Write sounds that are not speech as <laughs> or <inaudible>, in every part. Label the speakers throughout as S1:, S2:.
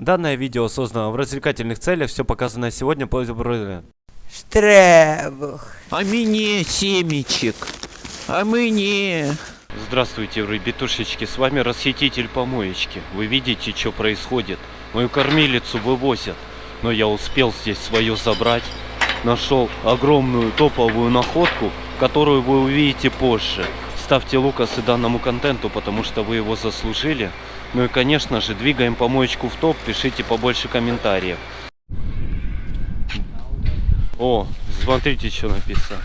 S1: Данное видео создано в развлекательных целях, все показанное сегодня по
S2: Штребух.
S3: А мне семечек. А мне...
S1: Здравствуйте, ребятушечки, с вами расхититель помоечки. Вы видите, что происходит? Мою кормилицу вывозят, но я успел здесь свое забрать. Нашел огромную топовую находку, которую вы увидите позже. Ставьте лукасы данному контенту, потому что вы его заслужили. Ну и, конечно же, двигаем помоечку в топ, пишите побольше комментариев. О, смотрите, что написано.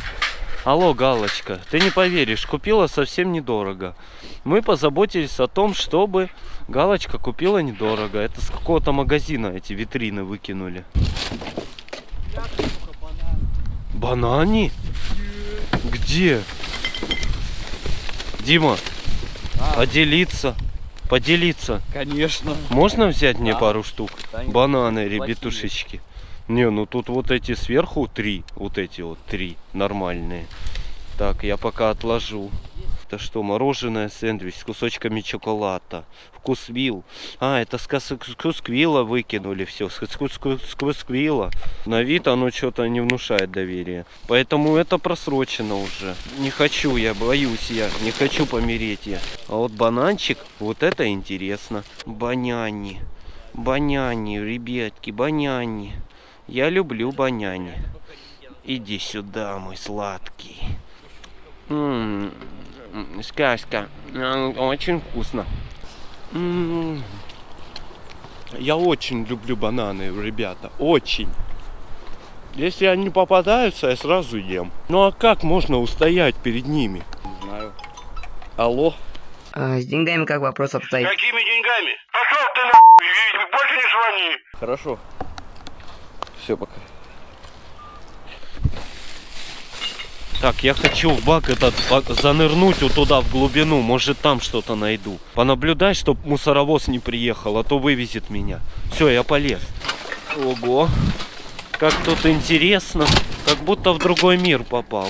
S1: Алло, Галочка, ты не поверишь, купила совсем недорого. Мы позаботились о том, чтобы Галочка купила недорого. Это с какого-то магазина эти витрины выкинули. Банани? Где? Дима, поделиться. Поделиться.
S4: Конечно.
S1: Можно взять мне
S4: Да.
S1: пару штук?
S4: Конечно.
S1: Бананы, ребятушечки. Не, ну тут вот эти сверху три. Вот эти вот три нормальные. Так, я пока отложу. Это что, мороженое, сэндвич с кусочками шоколада. Вкусвилл. А, это с кусквилла выкинули все. С кус- кус- с кусквилла. На вид оно что-то не внушает доверия. Поэтому это просрочено уже. Не хочу я, боюсь я. Не хочу помереть я. А вот бананчик, вот это интересно. Баняни. Баняни, ребятки, баняни. Я люблю баняни. Иди сюда, мой сладкий. Сказка. Очень вкусно. Я очень люблю бананы, ребята. Очень. Если они попадаются, я сразу ем. Ну а как можно устоять перед ними?
S4: Не знаю.
S1: Алло?
S2: А, с деньгами как вопрос обстоит?
S5: Какими деньгами? Пошел ты нахуй больше не звони.
S4: Хорошо. Все, пока.
S1: Так, я хочу в бак этот бак занырнуть вот туда, в глубину. Может, там что-то найду. Понаблюдай, чтоб мусоровоз не приехал, а то вывезет меня. Все, я полез. Ого. Как тут интересно. Как будто в другой мир попал.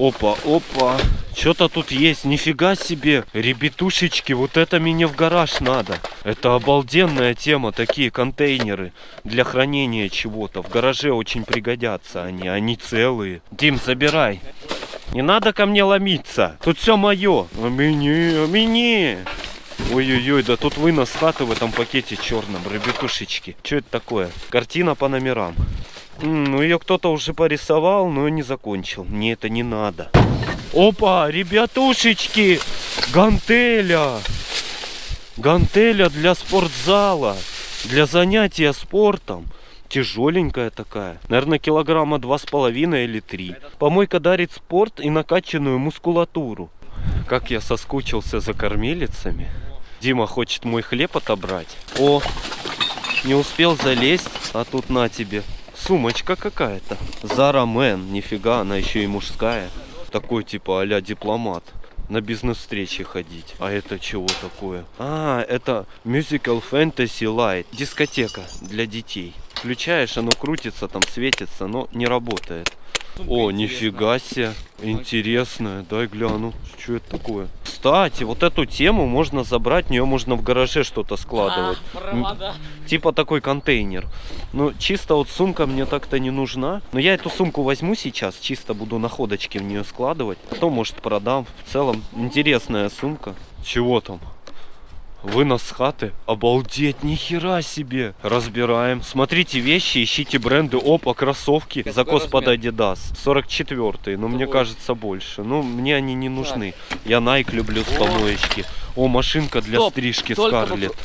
S1: Опа, опа. Что-то тут есть. Нифига себе. Ребятушечки, вот это мне в гараж надо. Это обалденная тема. Такие контейнеры для хранения чего-то. В гараже очень пригодятся они. Они целые. Дим, забирай. Не надо ко мне ломиться. Тут все мое. А мне, а мне. Ой-ой-ой, да тут вынос хаты в этом пакете черном, ребятушечки. Что это такое? Картина по номерам. Ну ее кто-то уже порисовал, но не закончил. Мне это не надо. Опа, ребятушечки, гантеля. Гантеля для спортзала, для занятия спортом. Тяжеленькая такая. Наверное, килограмма два с половиной или три. Помойка дарит спорт и накачанную мускулатуру. Как я соскучился за кормилицами. Дима хочет мой хлеб отобрать. О, не успел залезть, а тут на тебе. Сумочка какая-то. Зара Мэн, нифига, она еще и мужская. Такой типа а дипломат. На бизнес-встречи ходить. А это чего такое? А, это Musical Fantasy Light. Дискотека для детей. Включаешь, оно крутится, там светится, но не работает. О, нифига себе. Интересная. Дай гляну. Что это такое? Кстати, вот эту тему можно забрать, в нее можно в гараже что-то складывать. М, Типа такой контейнер. Ну, чисто вот сумка мне так-то не нужна. Но я эту сумку возьму сейчас, чисто буду находочки в нее складывать. Потом, может, продам. В целом, интересная сумка. Чего там? Вынос с хаты? Обалдеть, нихера себе! Разбираем. Смотрите вещи, ищите бренды. Опа, кроссовки.
S4: Какой
S1: Закос под
S4: размер?
S1: Adidas. 44 но мне
S4: Какой?
S1: кажется больше. Ну, мне они не нужны. Я Nike люблю с помоечки. О, машинка для
S4: Стоп,
S1: стрижки
S4: только
S1: Скарлет.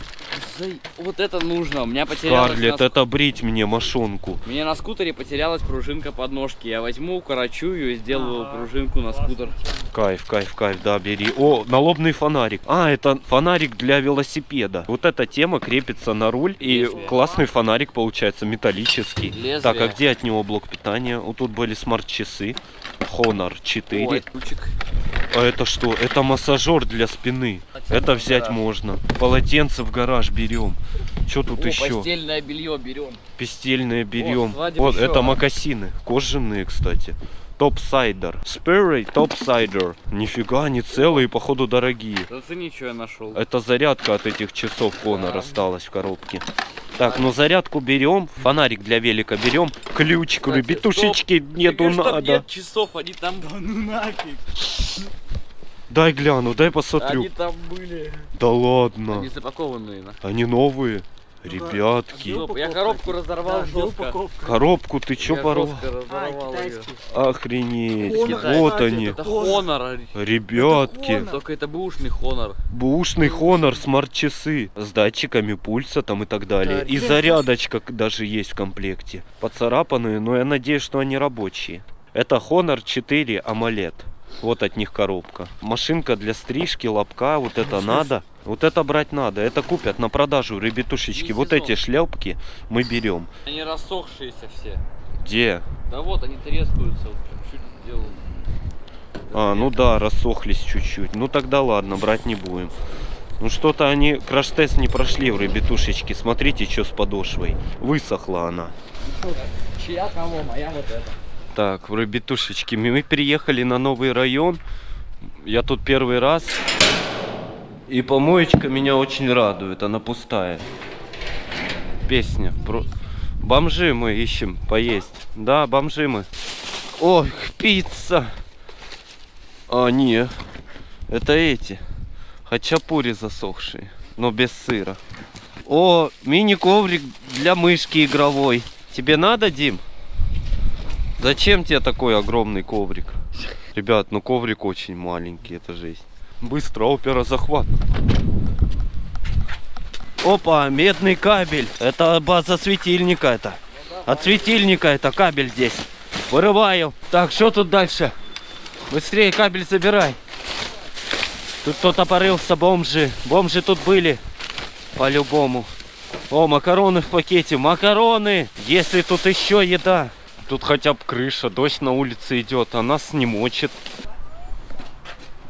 S4: За- Вот это нужно. У меня потерялась
S1: Скарлет,
S4: на...
S1: это брить мне машинку.
S4: У меня на скутере потерялась пружинка подножки. Я возьму, укорочу ее и сделаю пружинку на скутер.
S1: Кайф, кайф, кайф, да, бери. О, налобный фонарик. А, это фонарик для велосипеда. Вот эта тема крепится на руль. И
S4: Лезвие.
S1: классный фонарик получается металлический.
S4: Лезвие.
S1: Так, а где от него блок питания? Вот тут были смарт-часы. Honor 4.
S4: Ой, ключик.
S1: А это что? Это массажер для спины. Это взять можно. Полотенце в гараж берем. Что тут
S4: О,
S1: еще?
S4: постельное белье берем.
S1: Пестельное берем.
S4: свадебный
S1: Вот,
S4: еще.
S1: это мокасины. Кожаные, кстати. Топсайдер. Спирей топсайдер. Нифига, они целые, походу дорогие.
S4: Зацени, что я нашел.
S1: Это зарядка от этих часов Honor осталась в коробке. Так, ну зарядку берем, фонарик для велика берем, ключ, битушечки нету надо.
S4: нет часов, они там... ну нафиг.
S1: Дай гляну, дай посмотрю.
S4: Они там были.
S1: Да ладно,
S4: Они запакованные. на.
S1: они новые. Ребятки,
S4: Стоп, Я коробку разорвал жестко.
S1: коробку ты чё порвал?
S4: её.
S1: Охренеть,
S4: Китайский.
S1: вот они.
S4: Это Honor.
S1: Ребятки,
S4: Только это бэушный Honor.
S1: бушный Honor смарт-часы с датчиками пульса там и так далее. И зарядочка даже есть в комплекте. Поцарапанные, но я надеюсь, что они рабочие. Это Honor 4 AMOLED. Вот от них коробка. Машинка для стрижки, лобка, вот это надо. Вот это брать надо. Это купят на продажу, ребятушечки. Вот эти шляпки мы берем.
S4: Они рассохшиеся все.
S1: Где?
S4: Да вот, они трескаются. Вот чуть-чуть сделал.
S1: А, ну да, рассохлись чуть-чуть. Ну тогда ладно, брать не будем. Ну что-то они краш-тест не прошли в ребятушечки. Смотрите, что с подошвой. Высохла она.
S4: Чья кого? Моя вот эта.
S1: Так, ребятушечки. Мы переехали на новый район. Я тут первый раз. И помоечка меня очень радует. Она пустая. Песня. Про... Бомжи мы ищем поесть. Да, бомжи мы. Ой, пицца. А, не. Это эти. Хачапури засохшие. Но без сыра. О, мини-коврик для мышки игровой. Тебе надо, Дим? Зачем тебе такой огромный коврик? Ребят, ну коврик очень маленький, это жесть. Быстро, опера захват. Опа, медный кабель. Это база светильника это. От светильника это кабель здесь. Вырываю. Так, что тут дальше? Быстрее кабель забирай. Тут кто-то порылся, бомжи. Бомжи тут были. По-любому. О, макароны в пакете. Макароны! Если тут еще еда. Тут хотя бы крыша. Дождь на улице идет, а нас не мочит.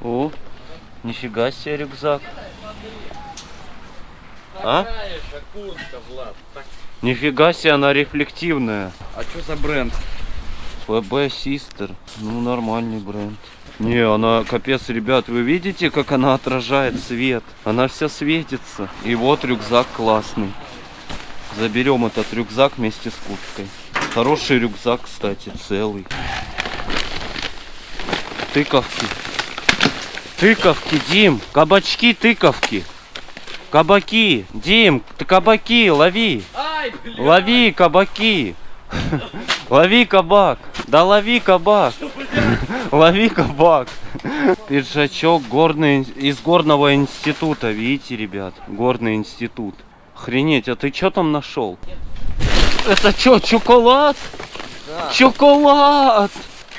S1: О, нифига себе рюкзак. А?
S4: Куртка, Влад? Так,
S1: Нифига себе, она рефлективная.
S4: а что за бренд?
S1: ФБ Систер. Ну, нормальный бренд. Не, она капец, ребят, вы видите, как она отражает свет? Она вся светится. И вот рюкзак классный. Заберем этот рюкзак вместе с курткой. Хороший рюкзак, кстати, целый. Тыковки. Тыковки, Дим. Кабачки, тыковки. Кабаки. Дим, ты кабаки, лови.
S4: Ай!
S1: Лови кабаки. Лови кабак. Да лови кабак. Лови кабак. Пиджачок горный, из горного института. Видите, ребят? Горный институт. Охренеть, а ты что там нашел? Это что, чоколад? Чоколад!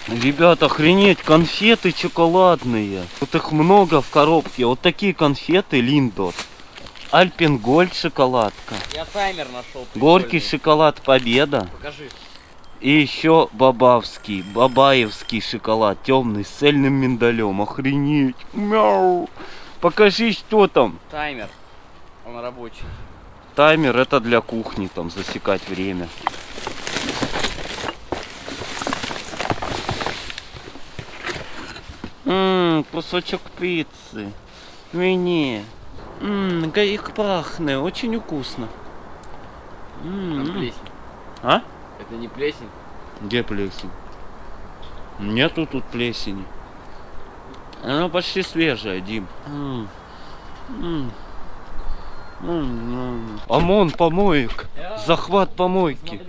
S1: Ребят, охренеть, конфеты шоколадные. Вот их много в коробке. Вот такие конфеты Линдор. Альпенгольд шоколадка.
S4: Я таймер нашел.
S1: Горький
S4: прикольный.
S1: шоколад Победа.
S4: Покажи.
S1: И еще бабавский, бабаевский шоколад, темный, с цельным миндалем. Охренеть. Мяу. Покажи, что там.
S4: Таймер. Он рабочий.
S1: Таймер это для кухни, там засекать время. Ммм, кусочек пиццы. Мне. Ммм, как пахнет, очень вкусно.
S4: Там
S1: М.
S4: плесень.
S1: А?
S4: Это не плесень.
S1: Где плесень? Нету тут плесени. Она почти свежая, Дим. М. М. ОМОН помоек. Захват помойки.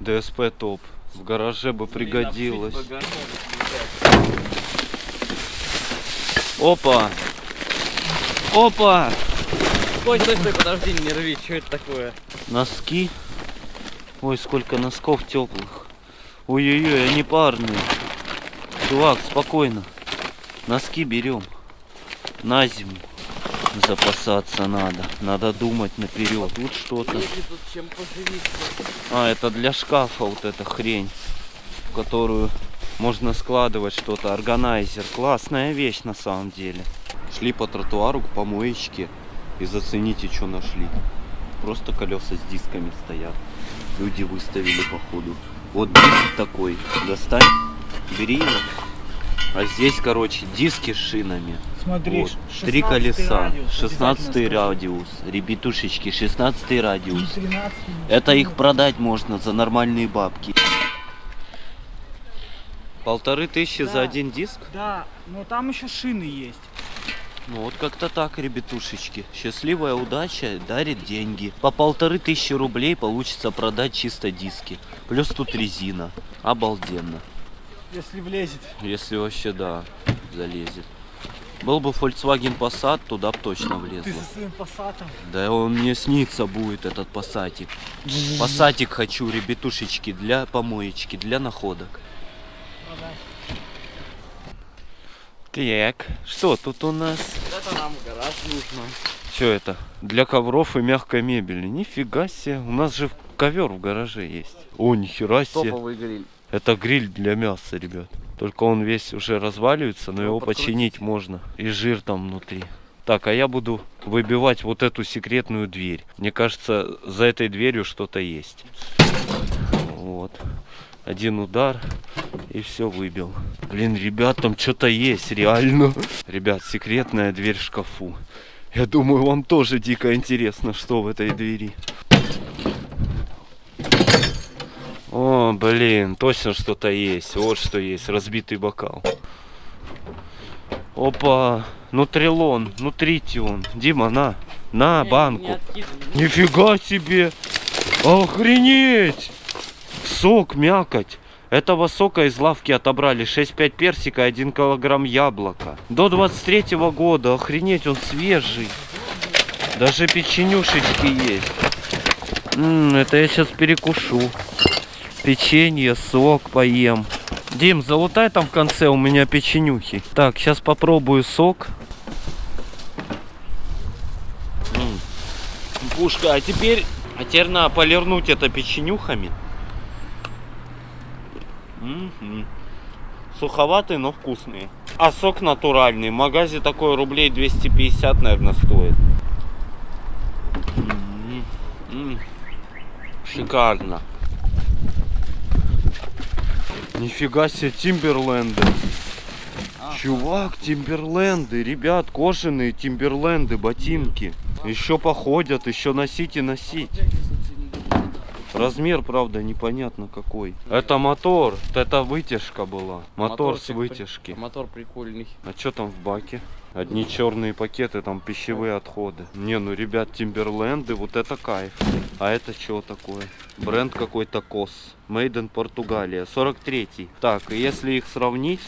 S1: ДСП топ. В гараже бы пригодилось. Опа. Опа.
S4: Стой, стой, стой, подожди, не рви, что это такое?
S1: Носки. Ой, сколько носков теплых. Ой-ой-ой, они парные. Чувак, спокойно. Носки берем. На зиму. Запасаться надо. Надо думать наперед. Тут что-то. А, это для шкафа вот эта хрень, в которую можно складывать что-то. Органайзер. Классная вещь на самом деле. Шли по тротуару к помоечке и зацените, что нашли. Просто колеса с дисками стоят. Люди выставили походу. Вот диск такой. Достань. гриль. А здесь, короче, диски с шинами.
S6: Смотри,
S1: Вот, Три
S6: 16
S1: колеса,
S6: радиус,
S1: 16
S6: обязательно
S1: радиус, ребятушечки, 16
S6: скажи.
S1: радиус.
S6: 13
S1: Это их продать можно за нормальные бабки. Полторы тысячи за
S6: Да.
S1: один диск?
S6: Да, но там еще шины есть.
S1: Ну вот как-то так, ребятушечки. Счастливая удача дарит деньги. По полторы тысячи рублей получится продать чисто диски. Плюс тут резина. Обалденно.
S6: Если влезет.
S1: Если вообще, да, залезет. Был бы Volkswagen Passat, туда бы точно
S6: Ты
S1: влезло.
S6: со своим пассатом.
S1: Да он мне снится будет, этот пассатик. Пассатик хочу, ребятушечки, для помоечки, для находок. Так, что тут у нас?
S4: Это нам гараж нужно.
S1: Что это? Для ковров и мягкой мебели. Нифига себе. У нас же ковер в гараже есть. О, нихера себе.
S4: Топовый гриль.
S1: Это гриль для мяса, ребят. Только он весь уже разваливается, но
S4: Его
S1: его починить можно. И жир там внутри. Так, а я буду выбивать вот эту секретную дверь. Мне кажется, за этой дверью что-то есть. Вот. Один удар и все выбил. Блин, ребят, там что-то есть, реально. Ребят, секретная дверь в шкафу. Я думаю, вам тоже дико интересно, что в этой двери. О, блин, точно что-то есть. Вот что есть. Разбитый бокал. Опа, нутрилон, нутритион. Дима, на, на банку. Нифига себе! Охренеть! Сок, мякоть. Этого сока из лавки отобрали 6,5 персика, 1 килограмм яблока. До 23 года, охренеть, он свежий. Даже печенюшечки есть. М, это я сейчас перекушу. Печенье, сок поем. Дим, залутай там в конце у меня печенюхи. Так, сейчас попробую сок. Пушка, а теперь, а теперь надо полирнуть это печенюхами. Суховатые, но вкусные. А сок натуральный. В магазе такой рублей 250, наверное, стоит. М, м. Шикарно. Нифига себе, Тимберленды. Чувак, Тимберленды, ребят, кожаные Тимберленды, ботинки. Еще походят, еще носить и носить. Размер, правда, непонятно какой. Это мотор, это вытяжка была. Мотор с
S4: при-
S1: вытяжки.
S4: Мотор прикольный.
S1: А что там в баке? Одни черные пакеты, там пищевые отходы. Не, ну, ребят, Тимберленды, вот это кайф. А это что такое? Бренд какой-то КОС. Made in Португалия. 43-й. Так, если их сравнить,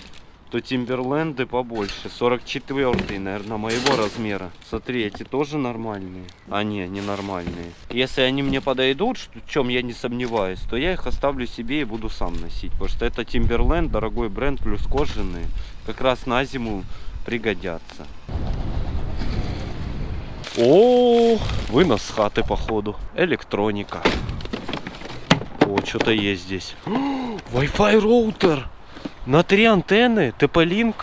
S1: то Тимберленды побольше. 44-й, наверное, моего размера. Смотри, эти тоже нормальные. А не, не нормальные. Если они мне подойдут, в чем я не сомневаюсь, то я их оставлю себе и буду сам носить. Потому что это Тимберленд, дорогой бренд, плюс кожаные. Как раз на зиму пригодятся. О, вынос с хаты походу. Электроника. О, что-то есть здесь. <gasps> Wi-Fi роутер. На три антенны. TP-Link.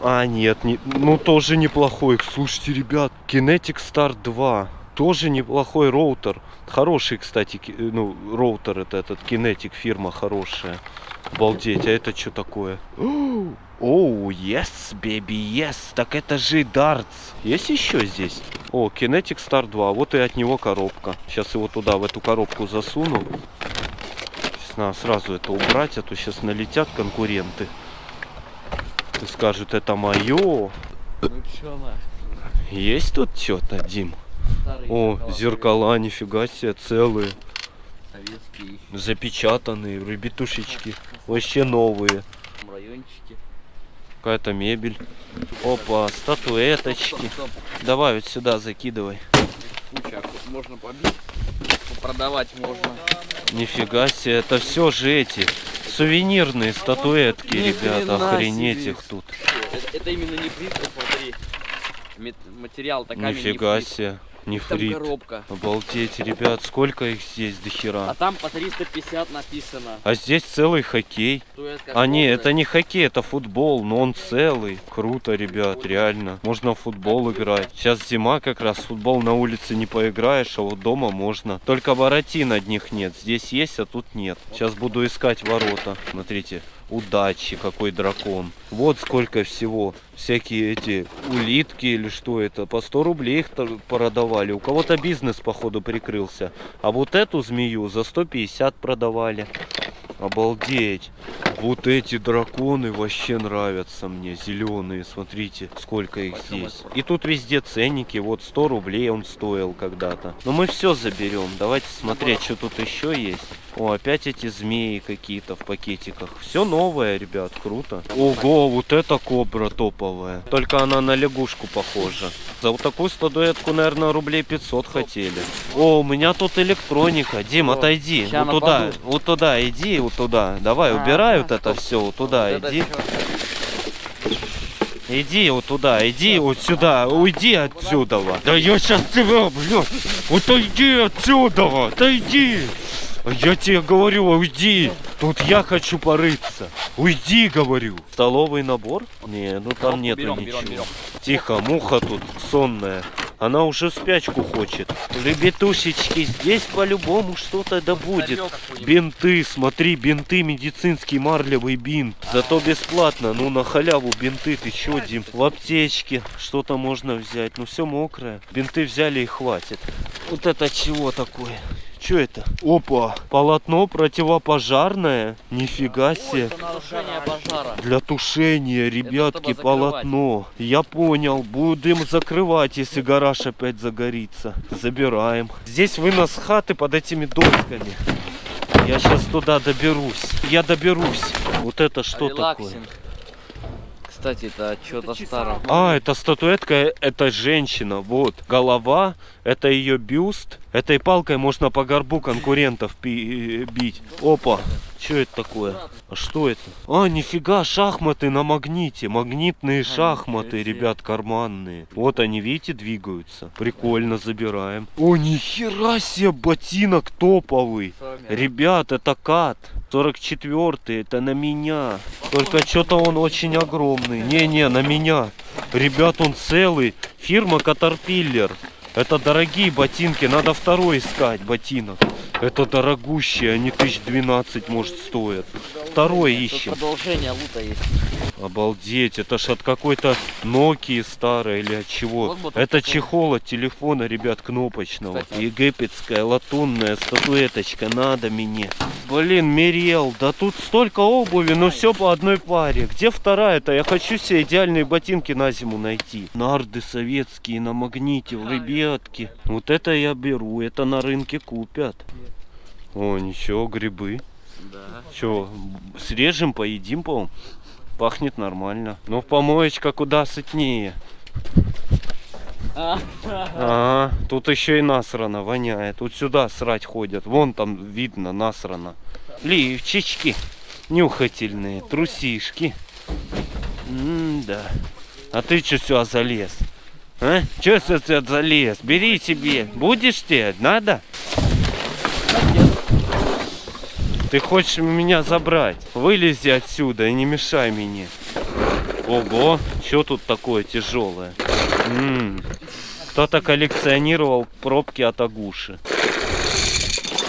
S1: А, нет, не, ну тоже неплохой. Слушайте, ребят, Keenetic Start 2. Тоже неплохой роутер. Хороший, кстати, э, ну, роутер это этот Keenetic фирма хорошая. Обалдеть, а это что такое? <gasps> Оу, yes, baby, yes. Так это же Darts. Есть еще здесь? О, Kinetic Star 2. Вот и от него коробка. Сейчас его туда, в эту коробку засуну. Сейчас надо сразу это убрать, а то сейчас налетят конкуренты. И скажут, это мое.
S4: Ну чё на?
S1: Есть тут что-то, Дим?
S4: Старые
S1: О, зеркала, нифига себе, целые.
S4: Советские
S1: Запечатанные, ребятушечки. Вообще новые.
S4: райончики.
S1: Какая-то мебель. Опа, статуэточки.
S4: Стоп, стоп.
S1: Давай вот сюда закидывай.
S4: Куча, можно побить. Продавать можно.
S1: Нифига себе, это все же эти сувенирные статуэтки,
S4: Ни
S1: ребята. Охренеть
S4: себе.
S1: их тут.
S4: Это, это именно не плитка, смотри. Материал-то камень
S1: Нифига
S4: нефрит.
S1: себе,
S4: Там
S1: нефрит.
S4: коробка.
S1: Обалдеть, ребят, сколько их здесь до
S4: А
S1: хера.
S4: там по 350 написано.
S1: А здесь целый хоккей. А не, это не хоккей, это футбол, но он целый. Круто, ребят, реально. Можно в футбол играть. Сейчас зима как раз, футбол на улице не поиграешь, а вот дома можно. Только воротин одних нет. Здесь есть, а тут нет. Сейчас буду искать ворота. Смотрите. Удачи, какой дракон. Вот сколько всего. Всякие эти улитки или что это. По 100 рублей их продавали. У кого-то бизнес, походу, прикрылся. А вот эту змею за 150 продавали. Обалдеть. Вот эти драконы вообще нравятся мне. Зеленые, смотрите, сколько их здесь. И тут везде ценники. Вот 100 рублей он стоил когда-то. Но мы все заберем. Давайте смотреть, что тут еще есть. О, опять эти змеи какие-то в пакетиках. Все новое, ребят, круто. Ого, вот эта кобра топовая. Только она на лягушку похожа. За вот такую статуэтку, наверное, рублей 500 хотели. О, у меня тут электроника. Дим, отойди.
S4: ща
S1: Вот туда, вот туда иди, вот туда. Давай,
S4: А,
S1: убирай
S4: да,
S1: вот это все, вот туда
S4: Вот
S1: иди. Иди вот туда, иди вот сюда, уйди отсюда. Да я сейчас тебя, блядь, вот иди отсюда, да иди. Я тебе говорю, уйди. Тут я хочу порыться. Уйди, говорю. Столовый набор? Не, ну там нету
S4: берем,
S1: ничего.
S4: берем, берем.
S1: Тихо, муха тут сонная. Она уже спячку хочет. Ребятушечки, здесь по-любому что-то да будет. Бинты, смотри, бинты, медицинский марлевый бинт. Зато бесплатно, ну на халяву бинты, ты чё, Дим? В аптечке что-то можно взять, ну все мокрое. Бинты взяли и хватит. Вот это чего такое? Что это? Опа, полотно противопожарное. Нифига себе. Для тушения, ребятки, полотно. Я понял. Будем закрывать, если гараж опять загорится. Забираем. Здесь вынос хаты под этими досками. Я сейчас туда доберусь. Я доберусь. Вот это что такое?
S4: Релаксинг. Кстати, это что-то старое.
S1: А, это статуэтка, это женщина. Вот. Голова, это ее бюст. Этой палкой можно по горбу конкурентов пи- бить. Опа. Что это такое? А что это? А, нифига, шахматы на магните. Магнитные шахматы, ребят, карманные. Вот они, видите, двигаются. Прикольно, забираем. О, нихера себе, ботинок топовый. Ребят, это кат. 44 это на меня. Только что-то он очень огромный. Не-не, на меня. Ребят, он целый. Фирма Caterpillar. Это дорогие ботинки, надо второй искать ботинок. Это дорогущие, они тысяч 12 может стоят. Второй ищем.
S4: продолжение лута есть.
S1: Обалдеть, это ж от какой-то Nokia старой или от чего.
S4: Вот
S1: это чехол от телефона, ребят, кнопочного.
S4: Кстати.
S1: Египетская латунная статуэточка, надо мне. Блин, Мириэл, да тут столько обуви, но все по одной паре. Где вторая-то? Я хочу себе идеальные ботинки на зиму найти. Нарды советские на магните, ребятки. Вот это я беру, это на рынке купят. О, ничего, грибы.
S4: Да.
S1: Че, срежем, поедим, по Пахнет нормально. Но помоечка куда сытнее. Ага, тут еще и насрано воняет. Вот сюда срать ходят. Вон там видно насрано. Лифчички нюхательные, трусишки. М-да. А ты что сюда залез? А? Че сюда залез? Бери себе. Будешь тебе? Надо? Ты хочешь меня забрать? Вылези отсюда и не мешай мне. Ого, что тут такое тяжелое? Кто-то коллекционировал пробки от Агуши.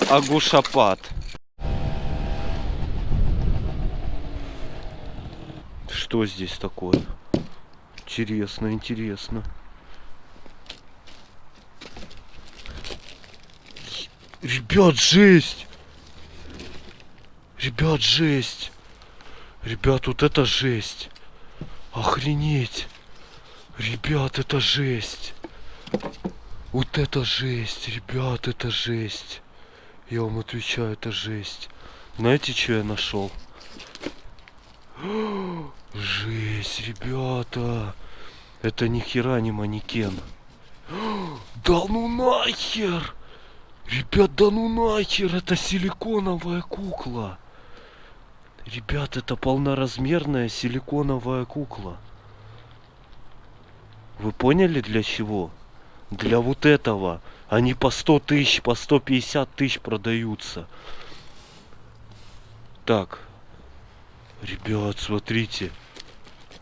S1: Агушапад. Что здесь такое? Интересно, интересно. Ребят, жесть! Ребят, жесть! Ребят, вот это жесть! Охренеть! Ребят, это жесть! Вот это жесть, ребят, это жесть! Я вам отвечаю, это жесть. Знаете, что я нашел? Жесть, ребята! Это ни хера не манекен. <gasps> Да ну нахер! Ребят, да ну нахер, это силиконовая кукла. Ребят, это полноразмерная силиконовая кукла. Вы поняли для чего? Для вот этого. Они по 100 тысяч, по 150 тысяч продаются. Так. Ребят, смотрите.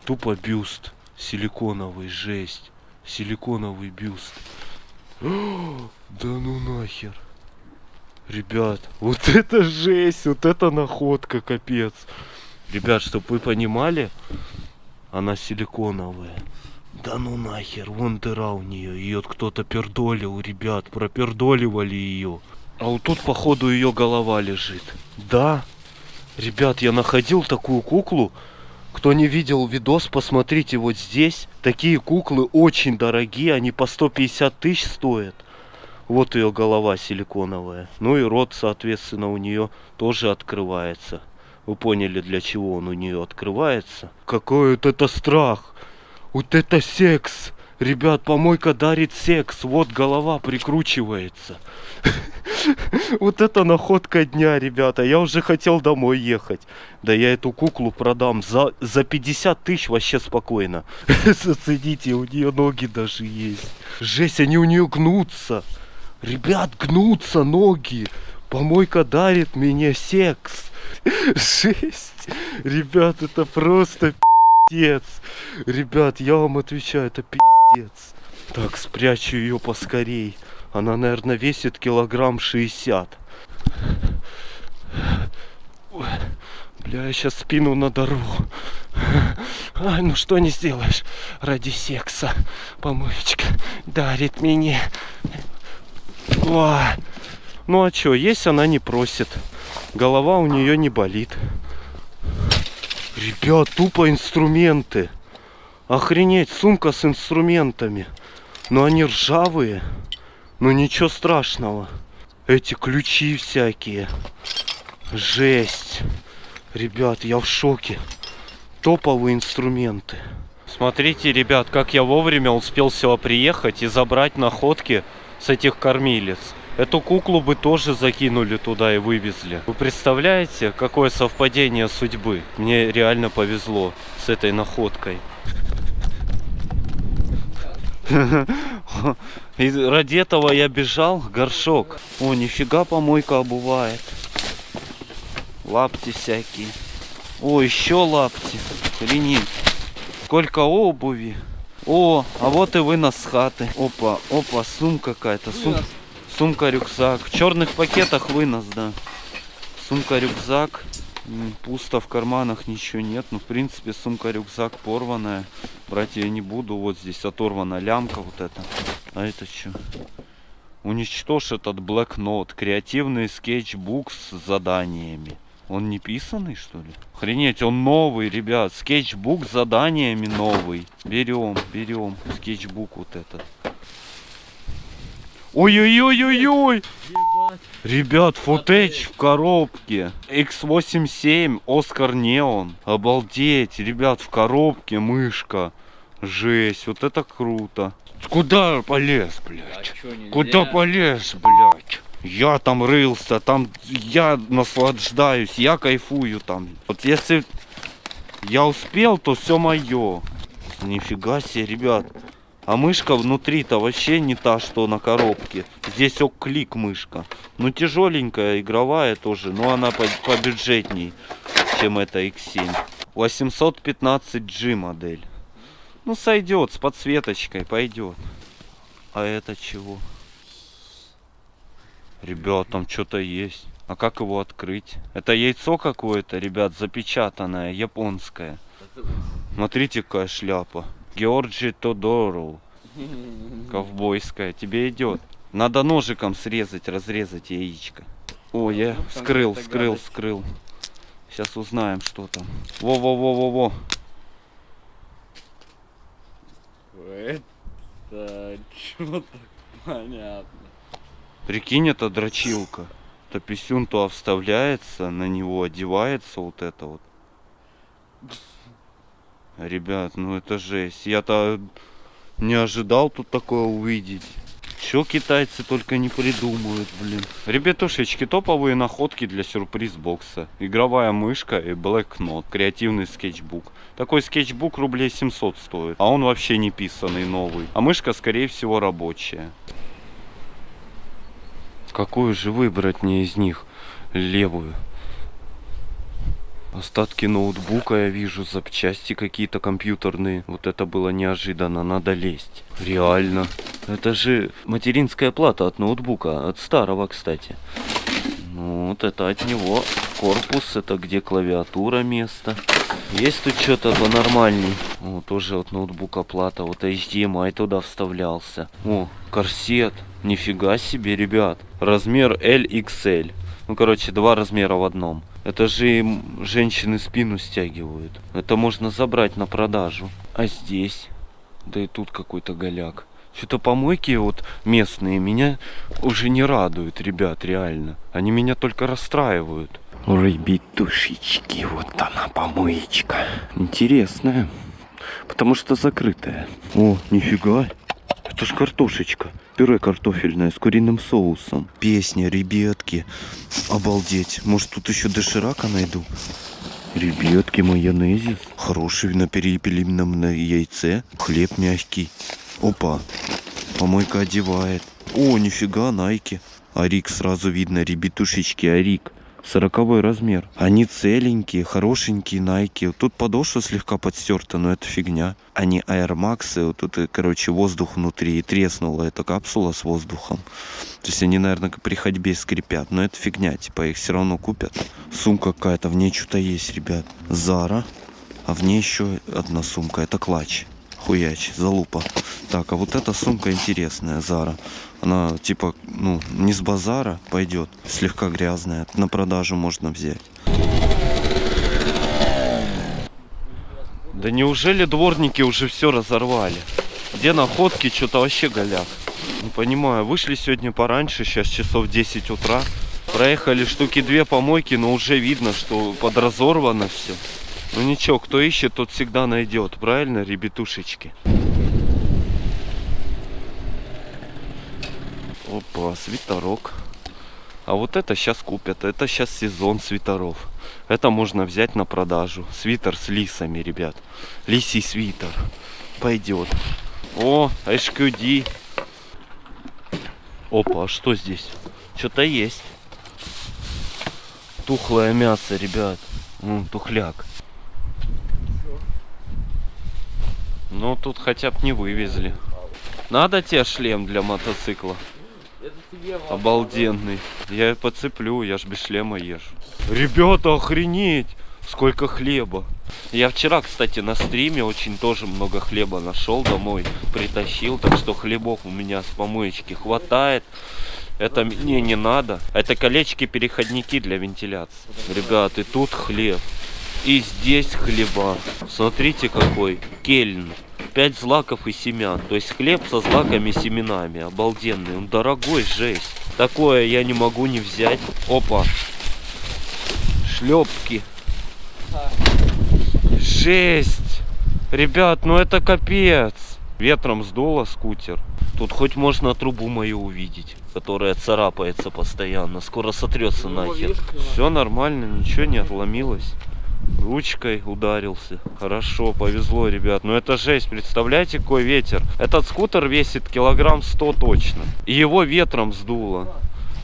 S1: Тупо бюст. Силиконовый, жесть. Силиконовый бюст. <gasps> Да ну нахер. Ребят, вот <laughs> это жесть, вот это находка, капец. Ребят, чтобы вы понимали, она силиконовая. Да ну нахер, вон дыра у нее. Ее кто-то пердолил, ребят, пропердоливали ее. А вот тут, походу, ее голова лежит. Да, ребят, я находил такую куклу. Кто не видел видос, посмотрите вот здесь. Такие куклы очень дорогие, они по 150 тысяч стоят. Вот ее голова силиконовая. Ну и рот, соответственно, у нее тоже открывается. Вы поняли, для чего он у нее открывается? Какой вот это страх! Вот это секс! Ребят, помойка дарит секс. Вот голова прикручивается. <laughs> Вот это находка дня, ребята. Я уже хотел домой ехать. Да я эту куклу продам за, за 50 тысяч вообще спокойно. <laughs> Зацените, у нее ноги даже есть. Жесть, они у нее гнутся. Ребят, гнутся ноги. Помойка дарит мне секс. Жесть. Ребят, это просто пиздец. Ребят, я вам отвечаю, это пиздец. Так, спрячу ее поскорей. Она, наверное, весит килограмм 60. Ой, Бля, я сейчас спину надорву. Ай, ну что не сделаешь ради секса. Помоечка дарит мне. О, ну а чё, есть она не просит. Голова у нее не болит. Ребят, тупо инструменты. Охренеть, сумка с инструментами. Но они ржавые. Но ничего страшного. Эти ключи всякие. Жесть. Ребят, я в шоке. Топовые инструменты. Смотрите, ребят, как я вовремя успел сюда приехать и забрать находки с этих кормилец. Эту куклу бы тоже закинули туда и вывезли. Вы представляете, какое совпадение судьбы? Мне реально повезло с этой находкой. <laughs> И ради этого я бежал, горшок. О, нифига помойка обувает. Лапти всякие. О, еще лапти. Охренеть. Сколько обуви. О, а вот и вынос с хаты. Опа, опа, сумка какая-то. Сум... Сумка-рюкзак. В черных пакетах вынос, да. Сумка-рюкзак. Пусто в карманах, ничего нет. Ну, в принципе, сумка-рюкзак порванная. Брать ее не буду. Вот здесь оторвана лямка вот эта. А это что? Уничтожь этот блокнот. Креативный скетчбук с заданиями. Он не писанный, что ли? Охренеть, он новый, ребят. Скетчбук с заданиями новый. Берем, берем. Скетчбук вот этот. Ой-ой-ой-ой-ой! Ребят, футеч в коробке. X87 Оскар Неон. Обалдеть, ребят, в коробке мышка. Жесть, вот это круто. Куда полез,
S4: А
S1: блядь?
S4: чё, нельзя?
S1: Куда полез, блядь? Я там рылся, там я наслаждаюсь, я кайфую там. Вот если я успел, то все мое. Нифига себе, ребят. А мышка внутри-то вообще не та, что на коробке. Здесь клик мышка. Ну тяжеленькая, игровая тоже, но она по побюджетней, чем эта X7. 815G модель. Ну сойдет, с подсветочкой пойдет. А это чего? Ребят, там что-то есть. А как его открыть? Это яйцо какое-то, ребят, запечатанное, японское. Смотрите, какая шляпа. Георджи Тодору. Ковбойская. Тебе идет. Надо ножиком срезать, разрезать яичко. О, я вскрыл,
S4: какая-то
S1: вскрыл,
S4: гадость.
S1: вскрыл. Сейчас узнаем, что там. Во-во-во-во-во.
S4: Это что-то понятно.
S1: Прикинь, это дрочилка. То писюн то вставляется, на него одевается вот это вот. Ребят, ну это жесть. Я-то не ожидал тут такое увидеть. Что китайцы только не придумают, блин. Ребятушечки, топовые находки для сюрприз-бокса. Игровая мышка и блэкнот. Креативный скетчбук. Такой скетчбук рублей 700 стоит. А он вообще не писанный, новый. А мышка, скорее всего, рабочая. Какую же выбрать мне из них? Левую. Остатки ноутбука я вижу, запчасти какие-то компьютерные. Вот это было неожиданно, надо лезть. Реально. Это же материнская плата от ноутбука, от старого, кстати. Ну, вот это от него. Корпус, это где клавиатура место. Есть тут что-то понормальней. О, тоже от ноутбука плата. Вот HDMI туда вставлялся. О, корсет. Нифига себе, ребят. Размер LXL. Ну, короче, два размера в одном. Это же им женщины спину стягивают. Это можно забрать на продажу. А здесь? Да и тут какой-то голяк. Что-то помойки вот местные меня уже не радуют, ребят, реально. Они меня только расстраивают. Ребятушечки, вот она помоечка. Интересная. Потому что закрытая. О, нифига. Это ж картошечка. Пюре картофельное с куриным соусом. Песня, ребятки. Обалдеть. Может тут еще доширака найду? Ребятки, майонезис. Хороший на перепелином на яйце. Хлеб мягкий. Опа. Помойка одевает. О, нифига, найки. Арик сразу видно, ребятушечки, Арик. Сороковой размер. Они целенькие, хорошенькие найки. Тут подошва слегка подстерта, но это фигня. Они Air Max, вот тут, короче, воздух внутри. И треснула эта капсула с воздухом. То есть они, наверное, при ходьбе скрипят. Но это фигня, типа их все равно купят. Сумка какая-то, в ней что-то есть, ребят. Зара. А в ней еще одна сумка. Это клатч. Хуяч, залупа. Так, а вот эта сумка интересная, Зара. Она типа, ну, не с базара пойдет, слегка грязная. На продажу можно взять. Да неужели дворники уже все разорвали? Где находки, что-то вообще голяк. Не понимаю, вышли сегодня пораньше, сейчас часов 10 утра. Проехали штуки две помойки, но уже видно, что подразорвано все. Ну ничего, кто ищет, тот всегда найдет. Правильно, ребятушечки? Опа, свитерок. А вот это сейчас купят. Это сейчас сезон свитеров. Это можно взять на продажу. Свитер с лисами, ребят. Лисий свитер. Пойдет. О, HQD. Опа, а что здесь? Что-то есть. Тухлое мясо, ребят. М, тухляк. Ну, тут хотя бы не вывезли. Надо тебе шлем для мотоцикла? Обалденный. Я и подцеплю, я ж без шлема езжу. Ребята, охренеть! Сколько хлеба. Я вчера, кстати, на стриме очень тоже много хлеба нашел домой. Притащил, так что хлебов у меня с помоечки хватает. Это мне не надо. Это колечки-переходники для вентиляции. Ребят, и тут хлеб. И здесь хлеба. Смотрите какой. Кельн. 5 злаков и семян. То есть хлеб со злаками и семенами. Обалденный. Он дорогой, жесть. Такое я не могу не взять. Опа. Шлепки. Жесть. Ребят, ну это капец. Ветром сдуло скутер. Тут хоть можно трубу мою увидеть, которая царапается постоянно. Скоро сотрется нахер. Все нормально, ничего не отломилось. Ручкой ударился. Хорошо, повезло, ребят. Но это жесть, представляете, какой ветер. Этот скутер весит килограмм 100 точно. И его ветром сдуло.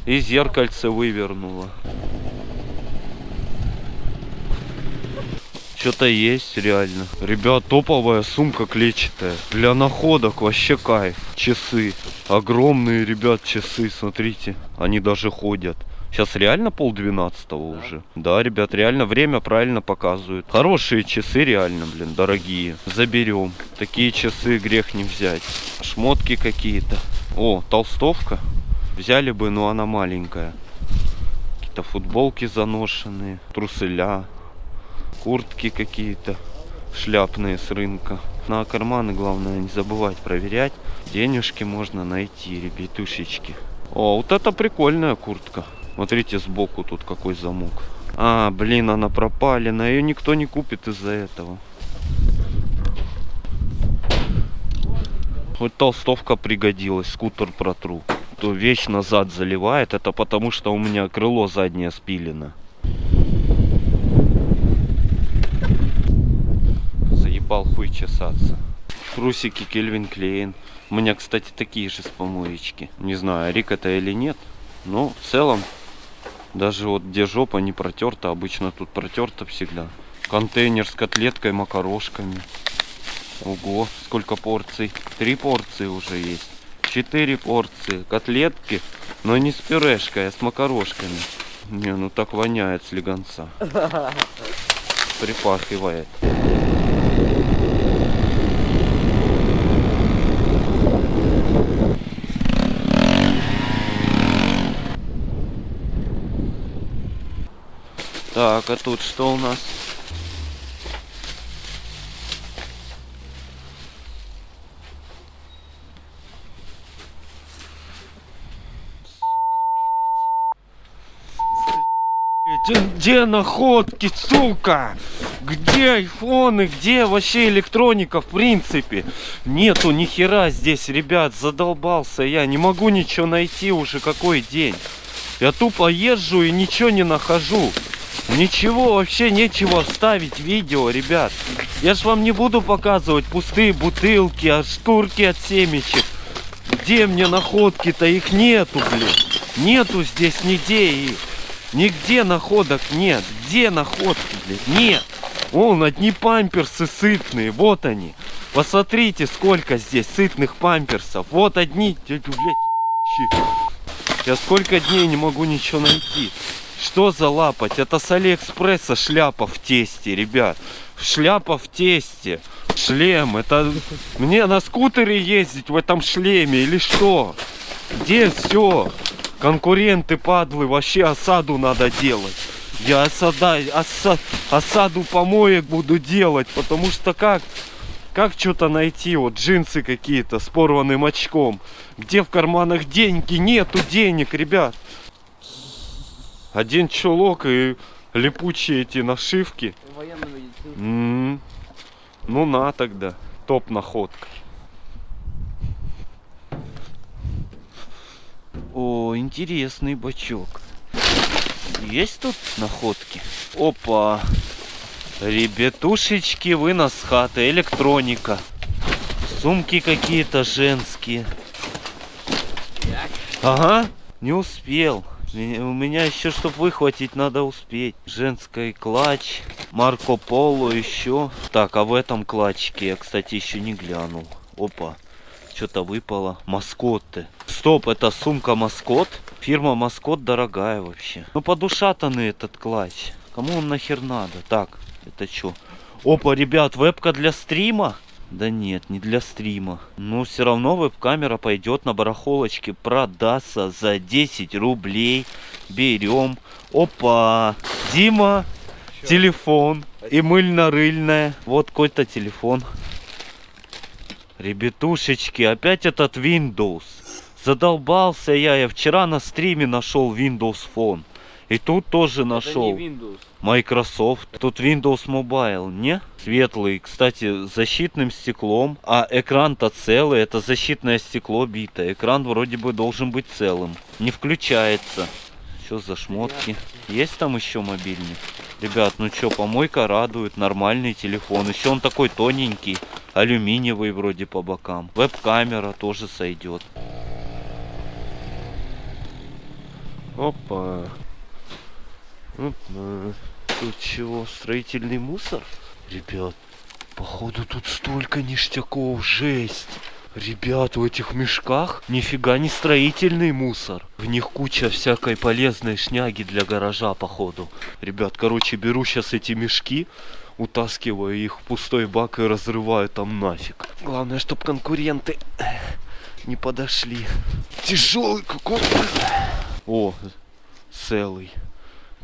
S1: И зеркальце вывернуло. Что-то есть реально. Ребят, топовая сумка клетчатая. Для находок вообще кайф. Часы. Огромные, ребят, часы, смотрите. Они даже ходят. Сейчас реально пол двенадцатого уже. Да, ребят, реально время правильно показывают. Хорошие часы реально, блин, дорогие. Заберем. Такие часы грех не взять. Шмотки какие-то. О, толстовка. Взяли бы, но она маленькая. Какие-то футболки заношенные. Труселя. Куртки какие-то. Шляпные с рынка. На карманы главное не забывать проверять. Денежки можно найти, ребятушечки. О, вот это прикольная куртка. Смотрите сбоку тут какой замок. А, блин, она пропалена. Ее никто не купит из-за этого. Хоть толстовка пригодилась, скутер протру. То вещь назад заливает. Это потому, что у меня крыло заднее спилено. Заебал хуй чесаться. Трусики Кельвин Клейн. У меня, кстати, такие же с помоечки. Не знаю, Рик это или нет. Но в целом даже вот где жопа не протерта, обычно тут протерта всегда. Контейнер с котлеткой, макарошками. Ого, сколько порций. Три порции уже есть. Четыре порции. Котлетки, но не с пюрешкой, а с макарошками. Не, ну так воняет слегонца. <laughs> Припахивает. Так, а тут что у нас? Где, находки, сука? Где айфоны, где вообще электроника в принципе? Нету ни хера здесь, ребят, задолбался я. Не могу ничего найти уже какой день. Я тупо езжу и ничего не нахожу. Ничего, вообще нечего вставить видео, ребят. Я ж вам не буду показывать пустые бутылки, а шкурки от семечек. Где мне находки-то? Их нету, блин. Нету здесь нигде их. Нигде находок нет. Где находки, блядь? Нет. Вон одни памперсы сытные. Вот они. Посмотрите, сколько здесь сытных памперсов. Вот одни, блядь. Я сколько дней не могу ничего найти. Что за лапать? Это с Алиэкспресса шляпа в тесте, ребят. Шляпа в тесте. Шлем. Это мне на скутере ездить в этом шлеме или что? Где все? Конкуренты падлы, вообще осаду надо делать. Я осада, оса- осаду помоек буду делать, потому что как, как что-то найти, вот джинсы какие-то с порванным очком. Где в карманах деньги? Нету денег, ребят. Один чулок и липучие эти нашивки. М, Ну на тогда, топ находка. О, интересный бачок. Есть тут находки? Опа. Ребятушечки, вынос хаты, электроника. Сумки какие-то женские. Ага, не успел. У меня еще, чтобы выхватить, надо успеть. Женский клатч, Марко Поло еще. Так, а в этом клатчике я, кстати, еще не глянул. Опа, что-то выпало. Маскоты. Стоп, это сумка Маскот. Фирма Маскот дорогая вообще. Ну, подушатанный этот клатч. Кому он нахер надо? Так, это что? Опа, ребят, вебка для стрима? Да нет, не для стрима. Но все равно веб-камера пойдет на барахолочке. Продастся за 10 рублей. Берем. Опа. Дима. Телефон. И мыльно-рыльная. Вот какой-то телефон. Ребятушечки, опять этот Windows. Задолбался я. Я вчера на стриме нашел Windows Phone. И тут тоже нашел. Microsoft. Тут Windows Mobile, не? Светлый, кстати, с защитным стеклом. А экран-то целый, это защитное стекло битое. Экран вроде бы должен быть целым. Не включается. Что за шмотки? Есть там еще мобильник? Ребят, ну что, помойка радует, нормальный телефон. Еще он такой тоненький, алюминиевый вроде по бокам. Веб-камера тоже сойдет. Опа. Опа. Тут чего, строительный мусор? Ребят, походу тут столько ништяков, жесть. Ребят, в этих мешках нифига не строительный мусор. В них куча всякой полезной шняги для гаража, походу. Ребят, короче, беру сейчас эти мешки, утаскиваю их в пустой бак и разрываю там нафиг. Главное, чтобы конкуренты не подошли. Тяжелый какой. О, целый.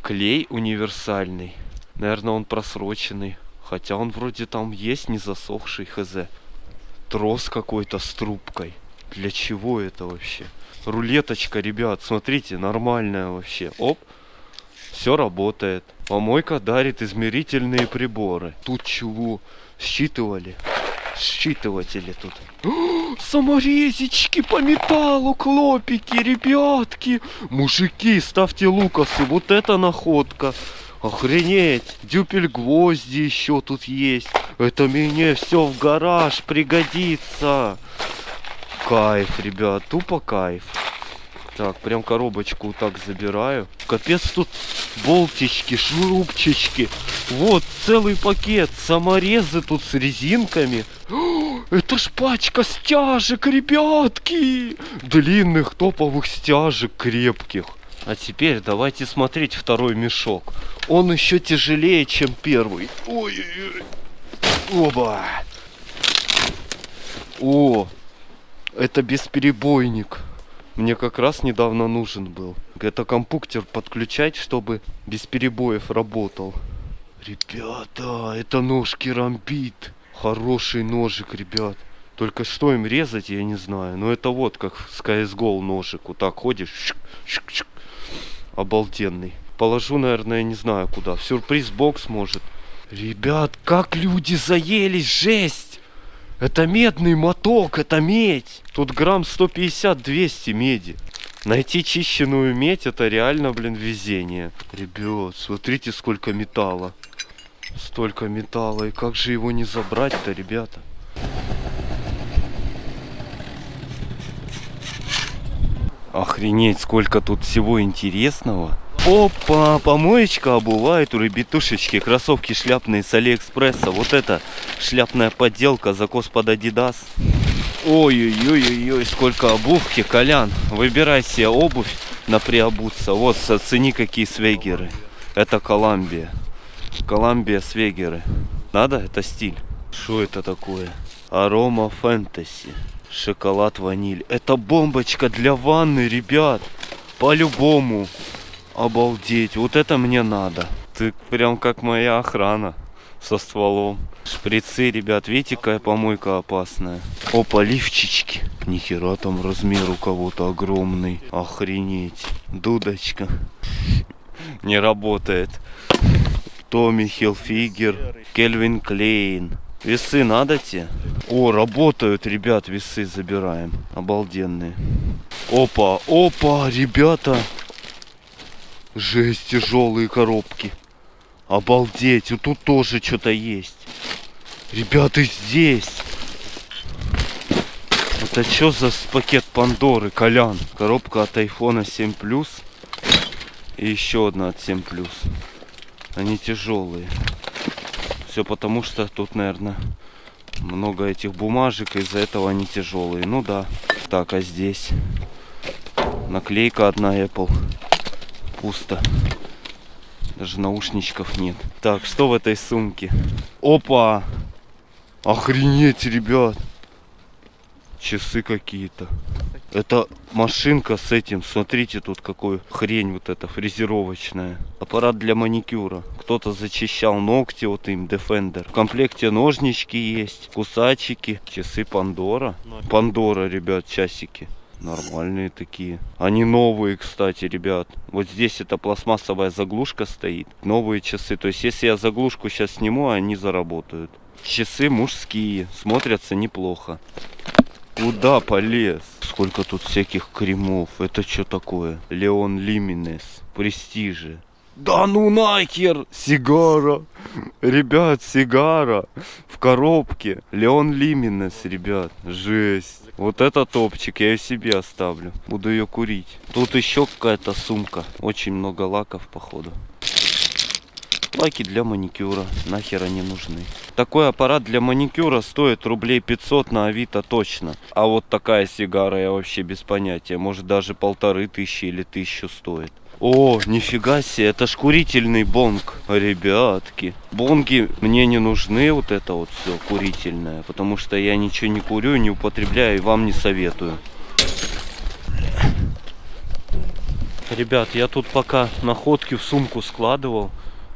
S1: Клей универсальный. Наверное, он просроченный. Хотя он вроде там есть не засохший хз. Трос какой-то с трубкой. Для чего это вообще? Рулеточка, ребят, смотрите, нормальная вообще. Оп, все работает. Помойка дарит измерительные приборы. Тут чего? Считывали. Считыватели тут. О, <gasps> саморезички по металлу, клопики, ребятки. Мужики, ставьте лукасы, вот это находка. Охренеть, дюпель гвозди еще тут есть. Это мне все в гараж пригодится. Кайф, ребят, тупо кайф. Так, прям коробочку так забираю. Капец тут болтички, шурупчички. Вот целый пакет. Саморезы тут с резинками. Это ж пачка стяжек, ребятки. Длинных топовых стяжек крепких. А теперь давайте смотреть второй мешок. Он еще тяжелее, чем первый. Ой-ой-ой. Оба. О, это бесперебойник. Мне как раз недавно нужен был. Это компьютер подключать, чтобы без перебоев работал. Ребята, это нож керамбит. Хороший ножик, ребят. Только что им резать, я не знаю. Но это вот как с CSGO ножик. Вот так ходишь. щик, щик, щик. Обалденный. Положу, наверное, не знаю куда. В сюрприз-бокс может. Ребят, как люди заелись, жесть! Это медный моток, это медь. Тут грамм 150-200 меди. Найти чищенную медь, это реально, блин, везение. Ребят, смотрите, сколько металла. Столько металла. И как же его не забрать-то, ребята? Охренеть, сколько тут всего интересного. Опа, помоечка обувает у ребятушечки. Кроссовки шляпные с Алиэкспресса. Вот это шляпная подделка, закос под Адидас. Ой-ой-ой-ой, сколько обувки, Колян. Выбирай себе обувь на приобуться. Вот, оцени, какие свегеры. Это Коламбия. Коламбия свегеры. Надо? Это стиль. Что это такое? Арома фэнтези. Шоколад ваниль. Это бомбочка для ванны, ребят. По-любому. Обалдеть. Вот это мне надо. Ты прям как моя охрана. Со стволом. Шприцы, ребят. Видите, какая помойка опасная. Опа, лифчички. Нихера там размер у кого-то огромный. Охренеть. Дудочка. Не работает. Томми Хилфигер. Кельвин Клейн. Весы надо те? О, работают, ребят, весы забираем. Обалденные. Опа, опа, ребята. Жесть, тяжелые коробки. Обалдеть, вот тут тоже что-то есть. Ребята, здесь. Это что за пакет Пандоры, Колян? Коробка от айфона 7 Plus. И еще одна от 7 Plus. Они тяжелые. Все потому, что тут, наверное, много этих бумажек, из-за этого они тяжелые. Ну да. Так, а здесь? Наклейка одна Apple. Пусто. Даже наушничков нет. Так, что в этой сумке? Опа! Охренеть, ребят! Часы какие-то. Это машинка с этим. Смотрите, тут какой хрень вот эта фрезеровочная. Аппарат для маникюра. Кто-то зачищал ногти вот им, Defender. В комплекте ножнички есть, кусачики, часы Пандора. Пандора, ребят, часики. Нормальные такие. Они новые, кстати, ребят. Вот здесь эта пластмассовая заглушка стоит. Новые часы. То есть, если я заглушку сейчас сниму, они заработают. Часы мужские. Смотрятся неплохо. Куда полез? Сколько тут всяких кремов. Это что такое? Леон Лиминес. Престижи. Да ну нахер! Сигара! Ребят, сигара! В коробке. Леон Лиминес, ребят. Жесть. Вот это топчик, я себе оставлю. Буду ее курить. Тут еще какая-то сумка. Очень много лаков, походу. Лаки для маникюра. Нахер они нужны. Такой аппарат для маникюра стоит рублей 500 на Авито точно. А вот такая сигара я вообще без понятия. Может даже полторы тысячи или тысячу стоит. О, нифига себе, это ж курительный бонг, ребятки. Бонги мне не нужны, вот это вот все курительное, потому что я ничего не курю, не употребляю и вам не советую. Ребят, я тут пока находки в сумку складывал.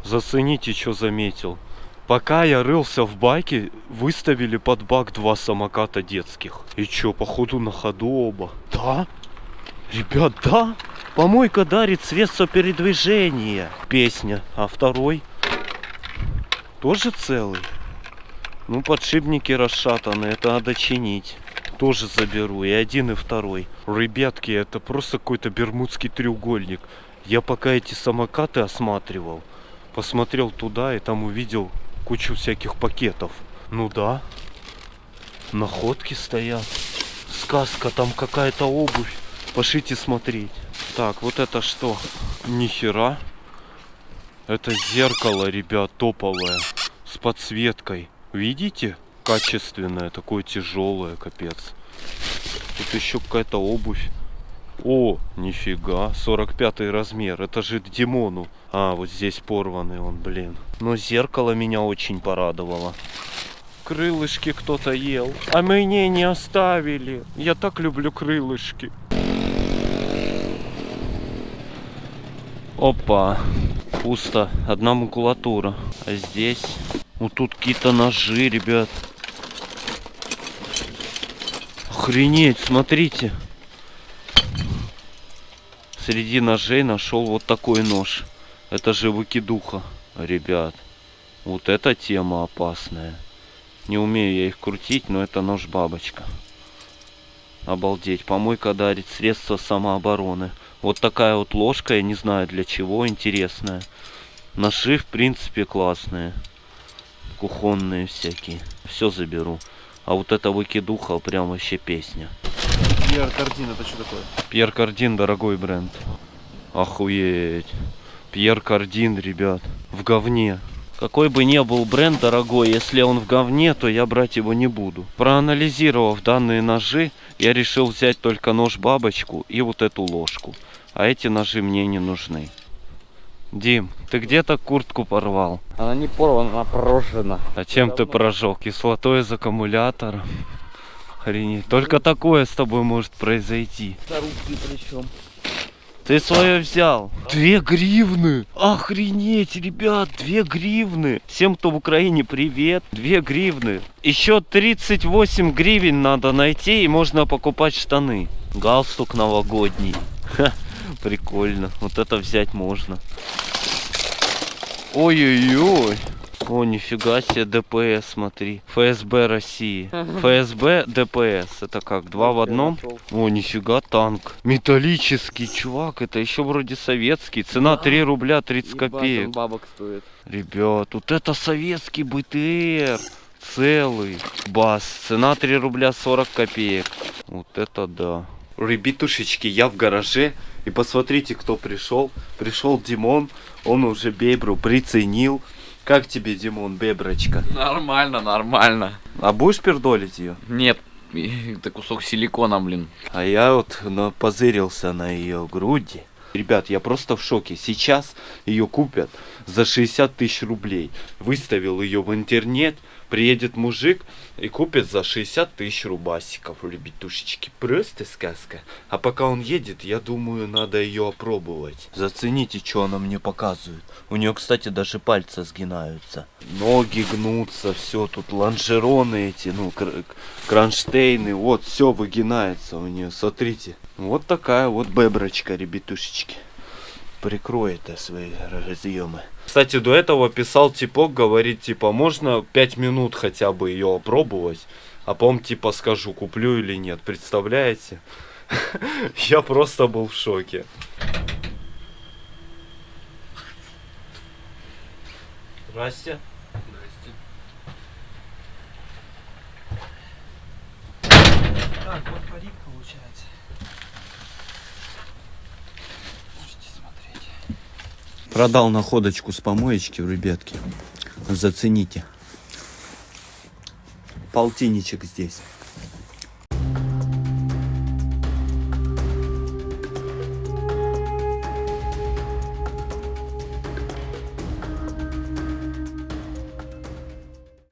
S1: Зацените, что заметил. Пока я рылся в баке, выставили под бак два самоката детских. И чё, походу на ходу оба? Да? Ребят, да? Помойка дарит средства передвижения. Песня. А второй? Тоже целый? Ну, подшипники расшатаны, это надо чинить. Тоже заберу, и один, и второй. Ребятки, это просто какой-то бермудский треугольник. Я пока эти самокаты осматривал, посмотрел туда и там увидел кучу всяких пакетов. Ну да, находки стоят. Сказка, там какая-то обувь. Пошлите смотреть. Так, вот это что? Нихера. Это зеркало, ребят, топовое. С подсветкой. Видите? Качественное, такое тяжелое, капец. Тут еще какая-то обувь. О, нифига, 45 размер, это же Димону. А, вот здесь порванный он, блин. Но зеркало меня очень порадовало. Крылышки кто-то ел. А мне не оставили. Я так люблю крылышки. Опа. Пусто. Одна макулатура. А здесь... Вот тут какие-то ножи, ребят. Охренеть, смотрите. Среди ножей нашел вот такой нож. Это же выкидуха, ребят. Вот эта тема опасная. Не умею я их крутить, но это нож-бабочка. Обалдеть. Помойка дарит средства самообороны. Вот такая вот ложка, я не знаю для чего, интересная. Ножи, в принципе, классные. Кухонные всякие. Все заберу. А вот это выкидуха прям вообще песня.
S7: Пьер Кардин, это что такое?
S1: Пьер Кардин дорогой бренд. Охуеть. Пьер Кардин, ребят. В говне. Какой бы ни был бренд дорогой, если он в говне, то я брать его не буду. Проанализировав данные ножи, я решил взять только нож-бабочку и вот эту ложку. А эти ножи мне не нужны. Дим, ты где-то куртку порвал.
S4: Она не порвана, она прожжена.
S1: А чем ты прожег? Кислотой из аккумулятора? Охренеть. Только такое с тобой может произойти.
S4: Зарубки причем.
S1: Ты свое взял. Две гривны. Охренеть, ребят, две гривны. Всем, кто в Украине, привет. Две гривны. Еще 38 гривен надо найти, и можно покупать штаны. Галстук новогодний. Ха, прикольно. Вот это взять можно. Ой-ой-ой. О, нифига себе, ДПС, смотри. ФСБ России. ФСБ, ДПС. Это как, два в одном? О, нифига, танк. Металлический, чувак, это еще вроде советский. Цена 3 рубля 30 копеек.
S4: бабок стоит.
S1: Ребят, вот это советский БТР. Целый. Бас. Цена 3 рубля 40 копеек. Вот это да. Ребятушечки, я в гараже. И посмотрите, кто пришел. Пришел Димон. Он уже бебру приценил. Как тебе, Димон, беброчка?
S4: Нормально, нормально.
S1: А будешь пердолить ее?
S4: Нет, это кусок силикона, блин.
S1: А я вот позырился на ее груди. Ребят, я просто в шоке. Сейчас ее купят за 60 тысяч рублей. Выставил ее в интернет. Приедет мужик и купит за 60 тысяч рубасиков, ребятушечки. Просто сказка. А пока он едет, я думаю, надо ее опробовать. Зацените, что она мне показывает. У нее, кстати, даже пальцы сгинаются. Ноги гнутся, все тут лонжероны эти, ну, кр- кронштейны. Вот, все выгинается у нее, смотрите. Вот такая вот беброчка, ребятушечки. Прикроет свои разъемы. Кстати, до этого писал типок, говорит, типа, можно 5 минут хотя бы ее опробовать, а потом, типа, скажу, куплю или нет. Представляете? <laughs> Я просто был в шоке. Здрасте.
S6: Так, вот парик получается. Можете смотреть.
S3: Продал находочку с помоечки, ребятки. Зацените. Полтинничек здесь.